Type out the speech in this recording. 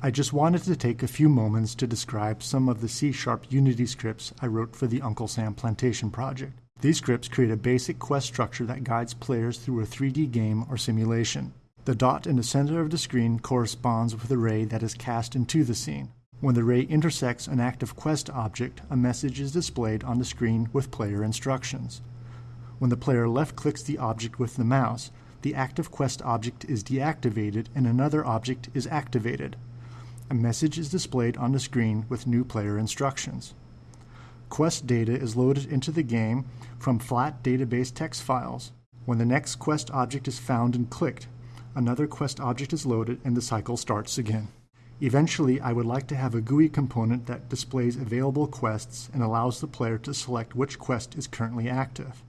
I just wanted to take a few moments to describe some of the C-sharp Unity scripts I wrote for the Uncle Sam Plantation project. These scripts create a basic quest structure that guides players through a 3D game or simulation. The dot in the center of the screen corresponds with the ray that is cast into the scene. When the ray intersects an active quest object, a message is displayed on the screen with player instructions. When the player left clicks the object with the mouse, the active quest object is deactivated and another object is activated a message is displayed on the screen with new player instructions. Quest data is loaded into the game from flat database text files. When the next quest object is found and clicked, another quest object is loaded and the cycle starts again. Eventually, I would like to have a GUI component that displays available quests and allows the player to select which quest is currently active.